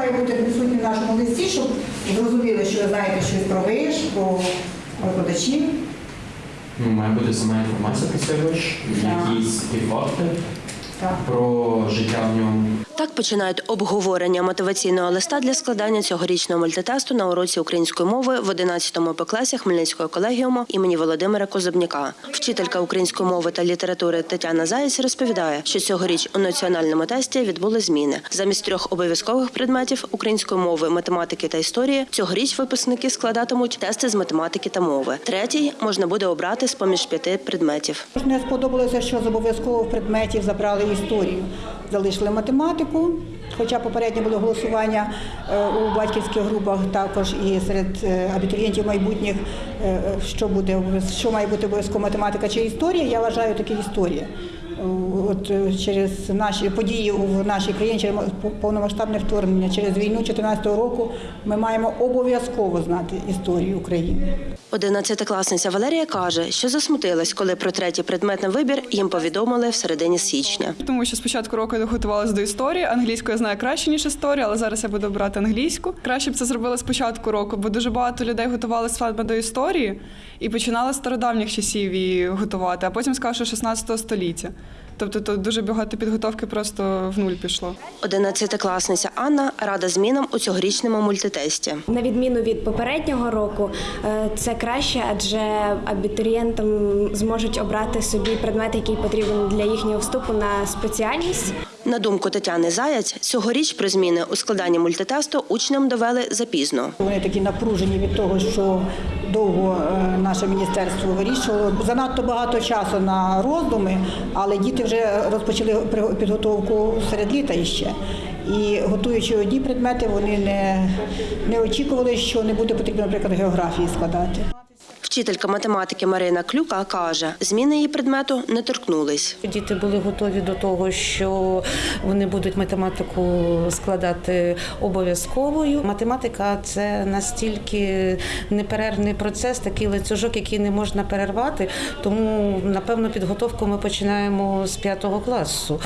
має бути присутні в нашому листі, щоб зрозуміли, що ви знаєте щось про виш, про викладачів. Ну, має бути сама інформація про цей виш, якісь такі факти Так. Про життя в ньому. Так починають обговорення мотиваційного листа для складання цьогорічного мультитесту на уроці української мови в 11 П класі Хмельницького колегіуму імені Володимира Козубняка. Вчителька української мови та літератури Тетяна Заєць розповідає, що цьогоріч у національному тесті відбули зміни. Замість трьох обов'язкових предметів української мови, математики та історії цьогоріч випускники складатимуть тести з математики та мови. Третій можна буде обрати з поміж п'яти предметів. Не сподобалося, що з обов'язкових предметів забрали історію. Залишили математику, хоча попередньо було голосування е, у батьківських групах також і серед е, абітурієнтів майбутніх, е, що буде що має бути обов'язково математика чи історія. Я вважаю таки історія. От е, через наші події в нашій країні, через повномасштабне вторгнення, через війну 2014 року, ми маємо обов'язково знати історію України. Одинадцятикласниця Валерія каже, що засмутилась, коли про третій предмет на вибір їм повідомили в середині січня. Тому що спочатку року я готувалася до історії. Англійську я знаю краще ніж історію, але зараз я буду брати англійську. Краще б це зробила спочатку року, бо дуже багато людей готувалися саме до історії і починали з стародавніх часів її готувати, а потім сказали, що 16 століття. Тобто тут дуже багато підготовки просто в нуль пішло. Одинадцятикласниця Анна рада змінам у цьогорічному мультитесті. На відміну від попереднього року, е, це краще, адже абітурієнтам зможуть обрати собі предмет, який потрібен для їхнього вступу на спеціальність. На думку Тетяни Заяць, цьогоріч про зміни у складанні мультитесту учням довели запізно. Вони такі напружені від того, що довго е, наше міністерство вирішувало. Занадто багато часу на роздуми, але діти вже розпочали підготовку серед літа іще. І готуючи одні предмети, вони не, не очікували, що не буде потрібно, наприклад, географії складати. Вчителька математики Марина Клюка каже, зміни її предмету не торкнулись. Діти були готові до того, що вони будуть математику складати обов'язковою. Математика це настільки неперервний процес, такий ланцюжок, який не можна перервати. Тому, напевно, підготовку ми починаємо з п'ятого класу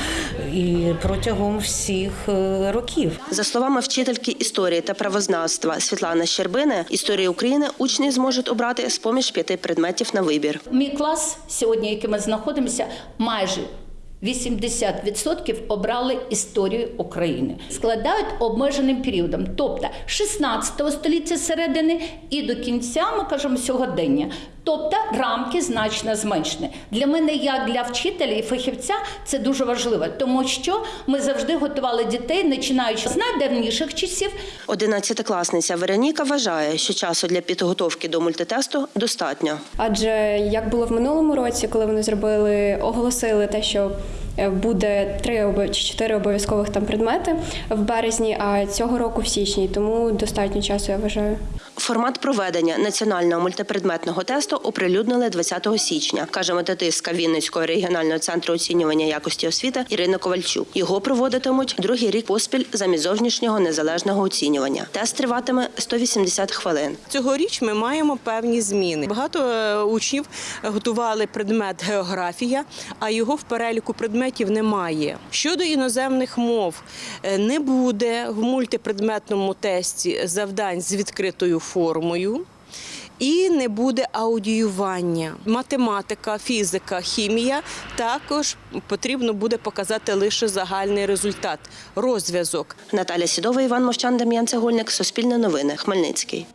і протягом всіх е, років. За словами вчительки історії та правознавства Світлани Щербини, історії України учні зможуть обрати з поміж п'яти предметів на вибір. Мій клас сьогодні, який ми знаходимося, майже 80% обрали історію України, складають обмеженим періодом, тобто 16 століття середини і до кінця, ми кажемо, сьогодення. Тобто рамки значно зменшені. Для мене, як для вчителя і фахівця, це дуже важливо, тому що ми завжди готували дітей, починаючи з найдавніших часів, Одинадцятикласниця Вероніка вважає, що часу для підготовки до мультитесту достатньо. Адже як було в минулому році, коли вони зробили, оголосили те, що е, буде три чи чотири обов'язкових там предмети в березні, а цього року в січні. Тому достатньо часу, я вважаю. Формат проведення національного мультипредметного тесту оприлюднили 20 січня, каже методистка Вінницького регіонального центру оцінювання якості освіти Ірина Ковальчук. Його проводитимуть другий рік поспіль замість зовнішнього незалежного оцінювання. Тест триватиме 180 хвилин. Цьогоріч ми маємо певні зміни. Багато е, учнів готували предмет географія, а його в переліку предметів немає. Щодо іноземних мов, е, не буде в мультипредметному тесті завдань з відкритою формою. І не буде аудіювання. Математика, фізика, хімія також потрібно буде показати лише загальний результат, розв'язок. Наталя Сідова, Іван Мовчан, Дем'ян Цегольник, Суспільне новини, Хмельницький.